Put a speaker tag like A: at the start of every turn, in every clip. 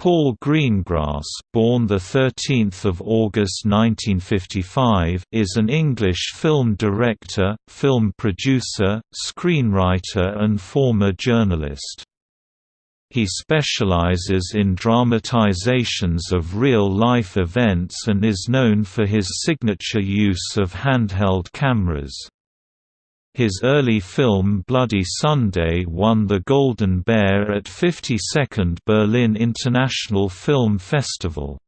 A: Paul Greengrass, born the 13th of August 1955, is an English film director, film producer, screenwriter and former journalist. He specializes in dramatizations of real-life events and is known for his signature use of handheld cameras. His early film Bloody Sunday won the Golden Bear at 52nd Berlin International Film Festival.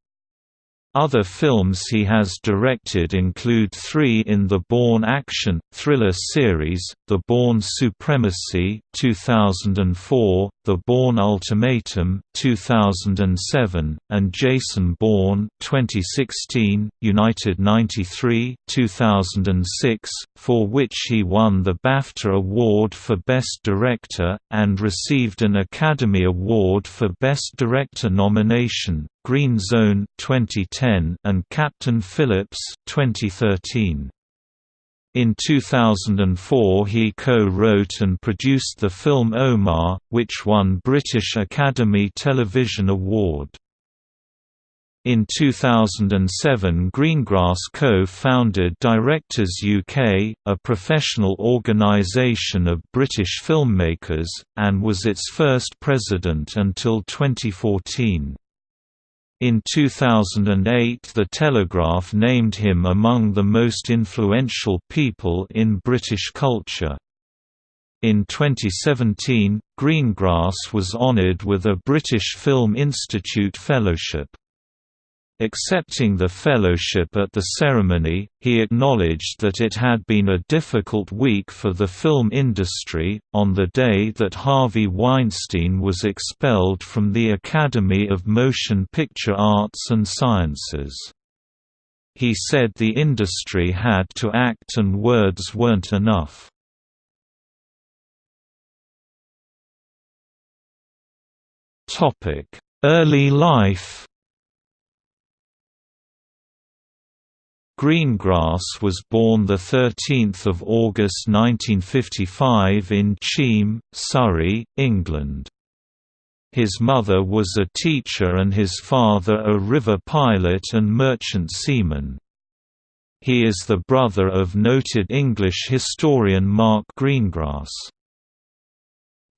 A: Other films he has directed include three in the Bourne action, thriller series, The Bourne Supremacy 2004, The Bourne Ultimatum 2007, and Jason Bourne 2016, United 93 2006, for which he won the BAFTA Award for Best Director, and received an Academy Award for Best Director nomination, Green Zone 2010 and Captain Phillips 2013. In 2004 he co-wrote and produced the film Omagh, which won British Academy Television Award. In 2007 Greengrass co-founded Directors UK, a professional organisation of British filmmakers, and was its first president until 2014. In 2008 The Telegraph named him among the most influential people in British culture. In 2017, Greengrass was honoured with a British Film Institute Fellowship. Accepting the fellowship at the ceremony, he acknowledged that it had been a difficult week for the film industry. On the day that Harvey Weinstein was expelled from the Academy of Motion Picture Arts and Sciences, he said the industry had to act and words weren't enough. Early life Greengrass was born 13 August 1955 in Cheam, Surrey, England. His mother was a teacher and his father a river pilot and merchant seaman. He is the brother of noted English historian Mark Greengrass.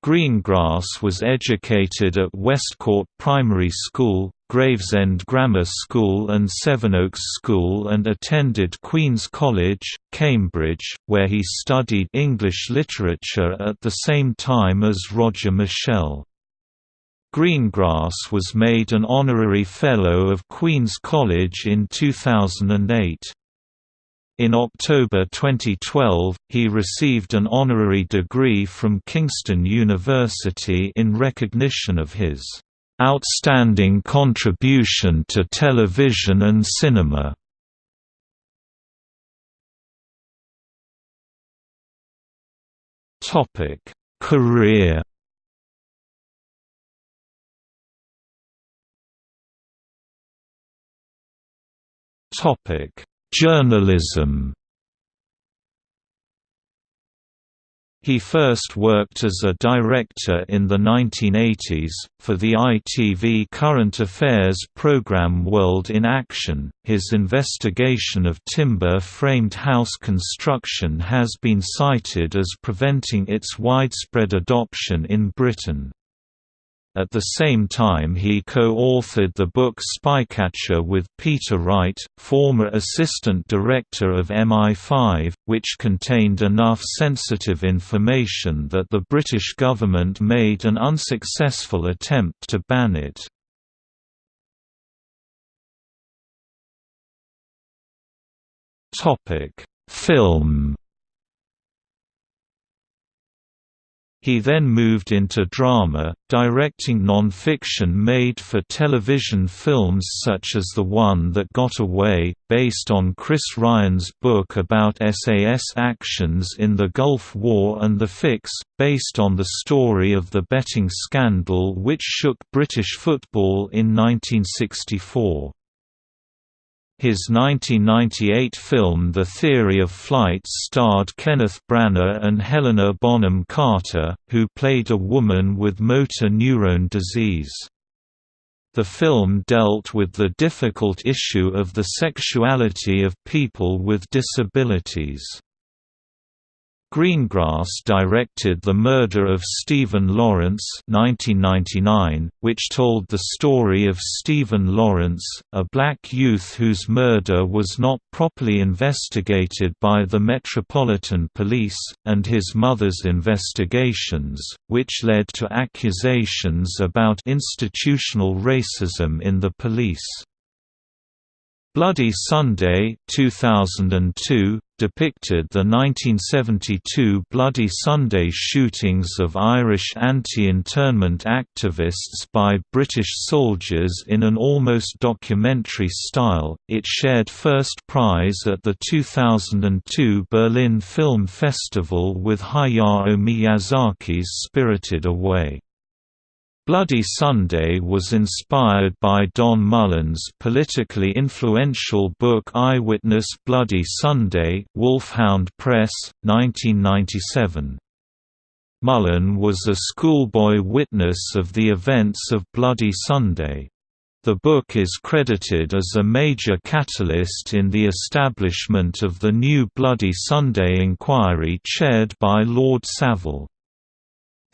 A: Greengrass was educated at Westcourt Primary School, Gravesend Grammar School and Sevenoaks School and attended Queen's College, Cambridge, where he studied English literature at the same time as Roger Michell. Greengrass was made an honorary Fellow of Queen's College in 2008. In October 2012, he received an honorary degree from Kingston University in recognition of his "...outstanding contribution to television and cinema." Career Topic Journalism He first worked as a director in the 1980s, for the ITV current affairs program World in Action. His investigation of timber framed house construction has been cited as preventing its widespread adoption in Britain. At the same time he co-authored the book Spycatcher with Peter Wright, former assistant director of MI5, which contained enough sensitive information that the British government made an unsuccessful attempt to ban it. Film He then moved into drama, directing non-fiction made-for-television films such as the one that got away, based on Chris Ryan's book about SAS actions in the Gulf War and The Fix, based on the story of the betting scandal which shook British football in 1964. His 1998 film The Theory of Flight starred Kenneth Branagh and Helena Bonham Carter, who played a woman with motor neurone disease. The film dealt with the difficult issue of the sexuality of people with disabilities. Greengrass directed The Murder of Stephen Lawrence 1999, which told the story of Stephen Lawrence, a black youth whose murder was not properly investigated by the Metropolitan Police, and his mother's investigations, which led to accusations about institutional racism in the police. Bloody Sunday 2002 depicted the 1972 Bloody Sunday shootings of Irish anti-internment activists by British soldiers in an almost documentary style. It shared first prize at the 2002 Berlin Film Festival with Hayao Miyazaki's Spirited Away. Bloody Sunday was inspired by Don Mullan's politically influential book Eyewitness Bloody Sunday Wolfhound Press, 1997. Mullan was a schoolboy witness of the events of Bloody Sunday. The book is credited as a major catalyst in the establishment of the new Bloody Sunday inquiry chaired by Lord Saville.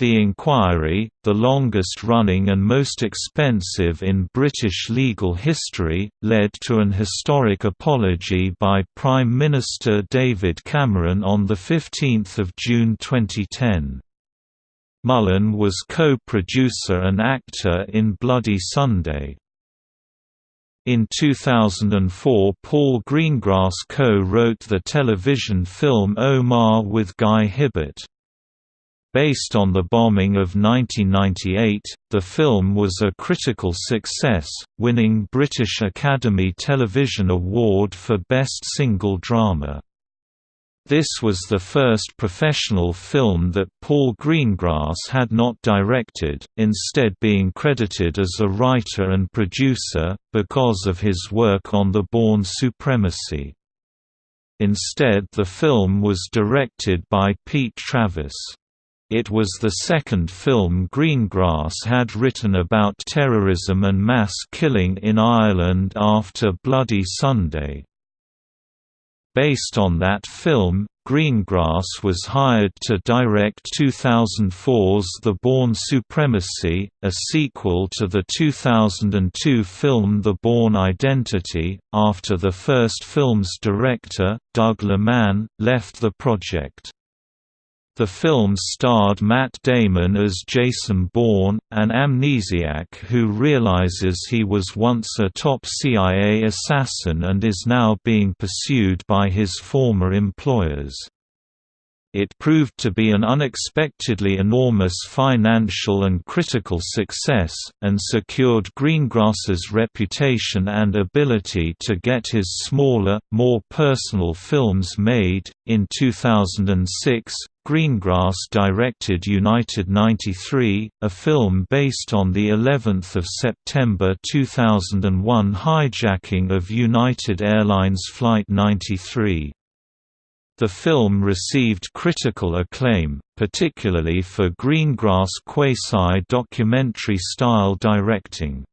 A: The inquiry, the longest-running and most expensive in British legal history, led to an historic apology by Prime Minister David Cameron on 15 June 2010. Mullan was co-producer and actor in Bloody Sunday. In 2004 Paul Greengrass co-wrote the television film Omagh with Guy Hibbert. Based on the bombing of 1998, the film was a critical success, winning British Academy Television Award for Best Single Drama. This was the first professional film that Paul Greengrass had not directed, instead being credited as a writer and producer, because of his work on The Bourne Supremacy. Instead the film was directed by Pete Travis. It was the second film Greengrass had written about terrorism and mass killing in Ireland after Bloody Sunday. Based on that film, Greengrass was hired to direct 2004's The Bourne Supremacy, a sequel to the 2002 film The Bourne Identity, after the first film's director, Doug Liman, left the project. The film starred Matt Damon as Jason Bourne, an amnesiac who realizes he was once a top CIA assassin and is now being pursued by his former employers. It proved to be an unexpectedly enormous financial and critical success, and secured Greengrass's reputation and ability to get his smaller, more personal films made. In 2006, Greengrass directed United 93, a film based on the 11th of September 2001 hijacking of United Airlines Flight 93. The film received critical acclaim, particularly for Greengrass' quasi-documentary style directing.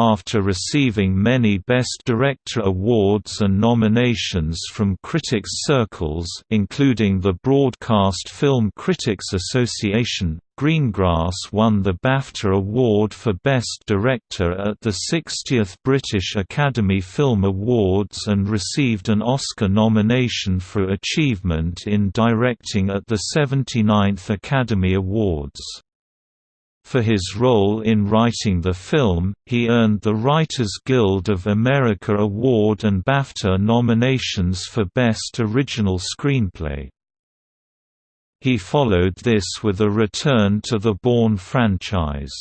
A: After receiving many Best Director awards and nominations from critics circles including the Broadcast Film Critics Association, Greengrass won the BAFTA Award for Best Director at the 60th British Academy Film Awards and received an Oscar nomination for Achievement in Directing at the 79th Academy Awards. For his role in writing the film, he earned the Writers Guild of America Award and BAFTA nominations for Best Original Screenplay. He followed this with a return to the Bourne franchise.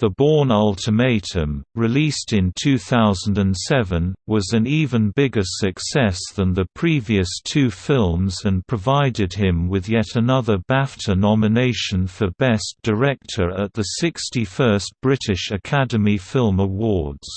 A: The Bourne Ultimatum, released in 2007, was an even bigger success than the previous two films and provided him with yet another BAFTA nomination for Best Director at the 61st British Academy Film Awards.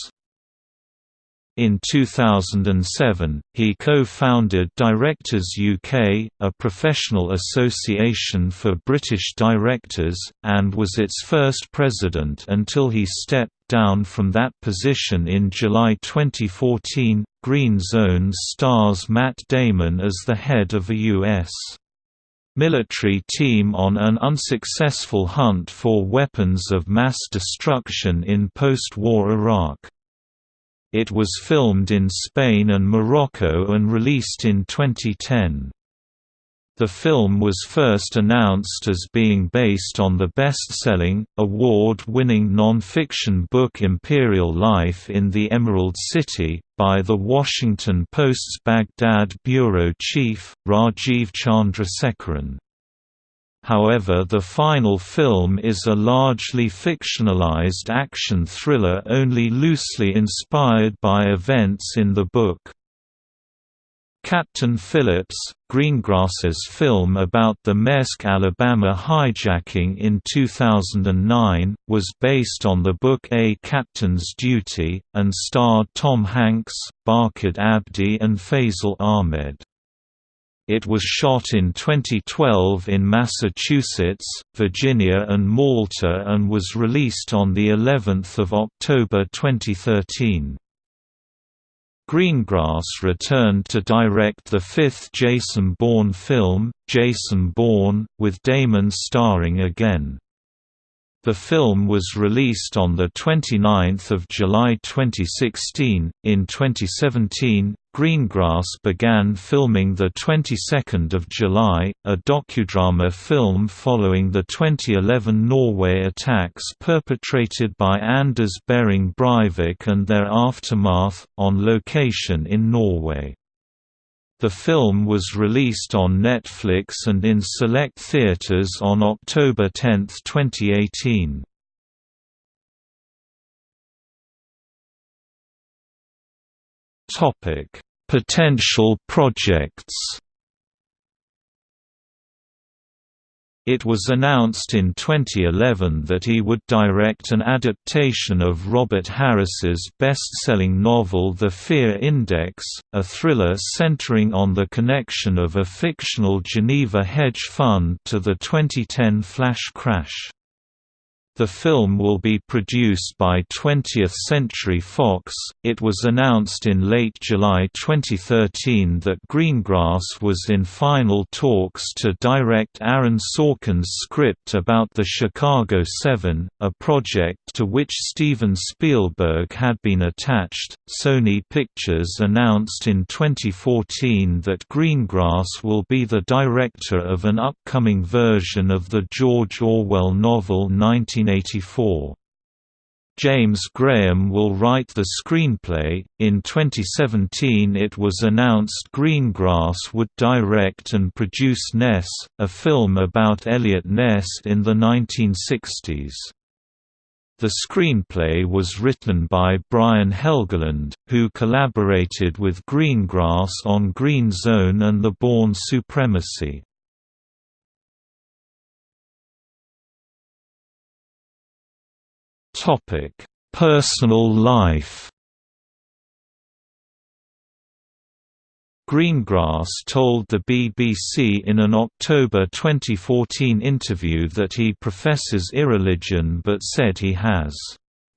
A: In 2007, he co-founded Directors UK, a professional association for British directors, and was its first president until he stepped down from that position in July 2014. Green Zone stars Matt Damon as the head of a U.S. military team on an unsuccessful hunt for weapons of mass destruction in post-war Iraq. It was filmed in Spain and Morocco and released in 2010. The film was first announced as being based on the best-selling, award-winning non-fiction book Imperial Life in the Emerald City, by The Washington Post's Baghdad bureau chief, Rajiv Chandrasekaran. However the final film is a largely fictionalized action thriller only loosely inspired by events in the book. Captain Phillips, Greengrass's film about the Maersk Alabama hijacking in 2009, was based on the book A Captain's Duty, and starred Tom Hanks, Barkhad Abdi and Faisal Ahmed. It was shot in 2012 in Massachusetts, Virginia and Malta and was released on the 11th of October 2013. Greengrass returned to direct the fifth Jason Bourne film, Jason Bourne, with Damon starring again. The film was released on 29 July 2016. In 2017, Greengrass began filming the 22nd of July, a docudrama film following the 2011 Norway attacks perpetrated by Anders Behring Breivik and their aftermath, on location in Norway. The film was released on Netflix and in select theaters on October 10, 2018. Topic: Potential projects. It was announced in 2011 that he would direct an adaptation of Robert Harris's best-selling novel The Fear Index, a thriller centering on the connection of a fictional Geneva hedge fund to the 2010 flash crash. The film will be produced by 20th Century Fox. It was announced in late July 2013 that Greengrass was in final talks to direct Aaron Sorkin's script about the Chicago 7, a project to which Steven Spielberg had been attached. Sony Pictures announced in 2014 that Greengrass will be the director of an upcoming version of the George Orwell novel 19 1984. James Graham will write the screenplay. In 2017, it was announced Greengrass would direct and produce Ness, a film about Eliot Ness in the 1960s. The screenplay was written by Brian Helgeland, who collaborated with Greengrass on Green Zone and The Bourne Supremacy. Topic: Personal life. Greengrass told the BBC in an October 2014 interview that he professes irreligion but said he has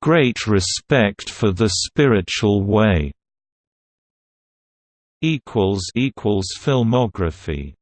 A: great respect for the spiritual way. equals equals filmography